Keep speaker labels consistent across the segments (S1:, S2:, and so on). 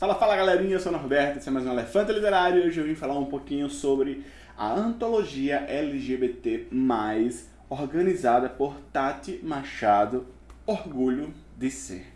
S1: Fala, fala galerinha, eu sou o Norberto, esse é mais um Elefante Literário e hoje eu vim falar um pouquinho sobre a antologia LGBT+, organizada por Tati Machado, Orgulho de Ser.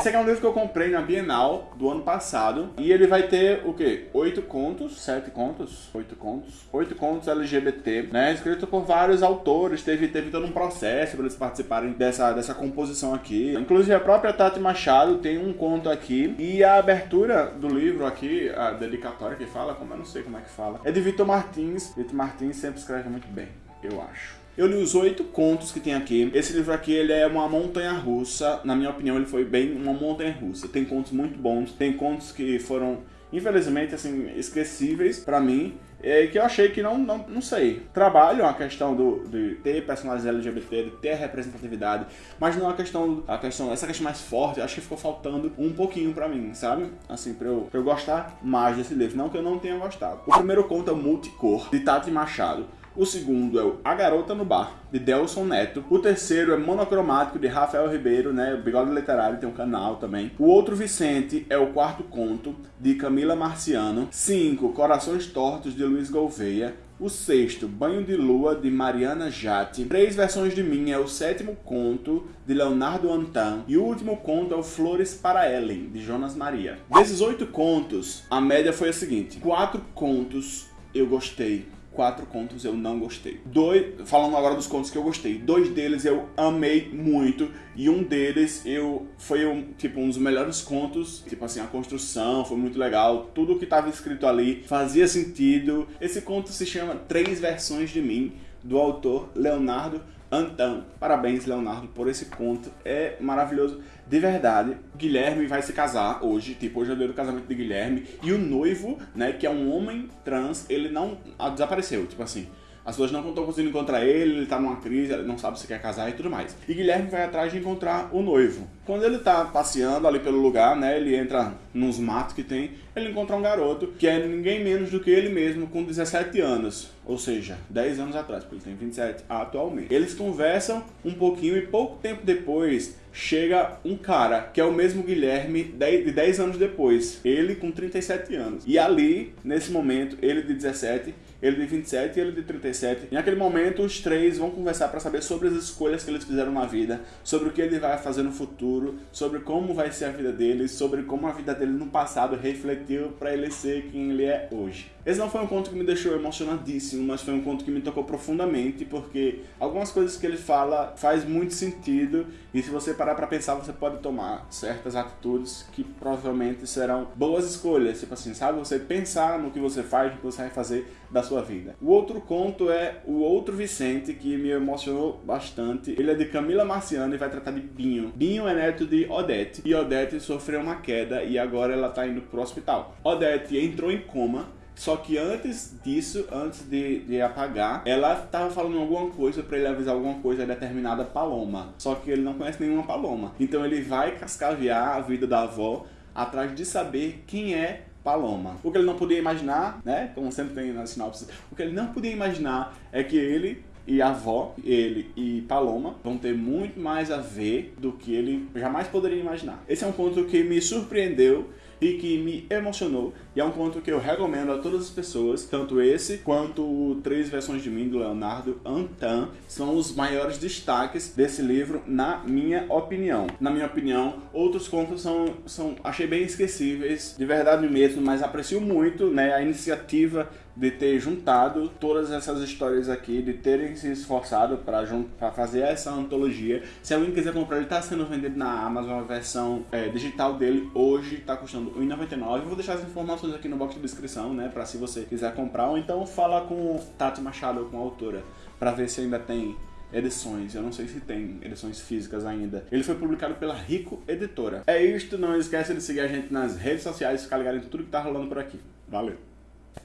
S1: Esse aqui é um livro que eu comprei na Bienal do ano passado. E ele vai ter o quê? Oito contos, sete contos, oito contos, oito contos LGBT, né? Escrito por vários autores. Teve, teve todo um processo para eles participarem dessa, dessa composição aqui. Inclusive a própria Tati Machado tem um conto aqui. E a abertura do livro aqui, a dedicatória que fala, como eu não sei como é que fala, é de Vitor Martins. Vitor Martins sempre escreve muito bem, eu acho. Eu li os oito contos que tem aqui. Esse livro aqui, ele é uma montanha-russa. Na minha opinião, ele foi bem uma montanha-russa. Tem contos muito bons. Tem contos que foram, infelizmente, assim, esquecíveis para mim. É, que eu achei que não, não, não sei. Trabalho a questão do, de ter personagens LGBT, de ter representatividade, mas não a questão, a questão, essa questão mais forte, acho que ficou faltando um pouquinho pra mim, sabe? Assim, pra eu, pra eu gostar mais desse livro. Não que eu não tenha gostado. O primeiro conto é Multicor, de Tati Machado. O segundo é o A Garota no Bar, de Delson Neto. O terceiro é Monocromático, de Rafael Ribeiro, né? O Bigode Literário tem um canal também. O outro Vicente é o quarto conto, de Camila Marciano. Cinco, Corações Tortos, de Luiz Gouveia. O sexto, Banho de Lua, de Mariana Jatti. Três versões de mim é o sétimo conto, de Leonardo Antan. E o último conto é o Flores para Ellen, de Jonas Maria. Desses oito contos, a média foi a seguinte. Quatro contos eu gostei quatro contos eu não gostei. Dois, falando agora dos contos que eu gostei, dois deles eu amei muito e um deles eu foi um, tipo um dos melhores contos, tipo assim, a construção foi muito legal, tudo que estava escrito ali fazia sentido. Esse conto se chama Três Versões de Mim, do autor Leonardo Antan. Parabéns, Leonardo, por esse conto. É maravilhoso. De verdade, Guilherme vai se casar hoje. Tipo, hoje é o dia do casamento de Guilherme. E o noivo, né, que é um homem trans, ele não desapareceu. Tipo assim, as pessoas não estão conseguindo encontrar ele, ele tá numa crise, ele não sabe se quer casar e tudo mais. E Guilherme vai atrás de encontrar o noivo. Quando ele tá passeando ali pelo lugar, né, ele entra nos matos que tem, ele encontra um garoto que é ninguém menos do que ele mesmo com 17 anos. Ou seja, 10 anos atrás, porque ele tem 27 atualmente. Eles conversam um pouquinho e pouco tempo depois chega um cara, que é o mesmo Guilherme de 10 anos depois. Ele com 37 anos. E ali, nesse momento, ele de 17 ele de 27 e ele de 37. Em aquele momento, os três vão conversar para saber sobre as escolhas que eles fizeram na vida, sobre o que ele vai fazer no futuro, sobre como vai ser a vida dele, sobre como a vida dele no passado refletiu para ele ser quem ele é hoje. Esse não foi um conto que me deixou emocionadíssimo, mas foi um conto que me tocou profundamente, porque algumas coisas que ele fala faz muito sentido e se você parar para pensar, você pode tomar certas atitudes que provavelmente serão boas escolhas, tipo assim, sabe? Você pensar no que você faz, no que você vai fazer da sua vida. O outro conto é O Outro Vicente, que me emocionou bastante. Ele é de Camila Marciano e vai tratar de Binho. Binho é neto de Odete, e Odete sofreu uma queda e agora ela tá indo pro hospital. Odete entrou em coma só que antes disso, antes de, de apagar, ela tava falando alguma coisa para ele avisar alguma coisa a determinada paloma. Só que ele não conhece nenhuma paloma. Então ele vai cascavear a vida da avó atrás de saber quem é Paloma. O que ele não podia imaginar, né, como sempre tem na sinopse, o que ele não podia imaginar é que ele e avó, ele e Paloma, vão ter muito mais a ver do que ele jamais poderia imaginar. Esse é um conto que me surpreendeu e que me emocionou. E é um conto que eu recomendo a todas as pessoas, tanto esse quanto Três Versões de Mim, do Leonardo Antan, são os maiores destaques desse livro, na minha opinião. Na minha opinião, outros contos são, são achei bem esquecíveis, de verdade mesmo, mas aprecio muito né, a iniciativa de ter juntado todas essas histórias aqui, de terem se esforçado para fazer essa antologia. Se alguém quiser comprar, ele está sendo vendido na Amazon, a versão é, digital dele hoje está custando R$1,99. Vou deixar as informações aqui no box de descrição, né, para se você quiser comprar, ou então fala com Tati Machado, com a autora, para ver se ainda tem edições. Eu não sei se tem edições físicas ainda. Ele foi publicado pela Rico Editora. É isto, não esquece de seguir a gente nas redes sociais ficar ligado em tudo que tá rolando por aqui. Valeu!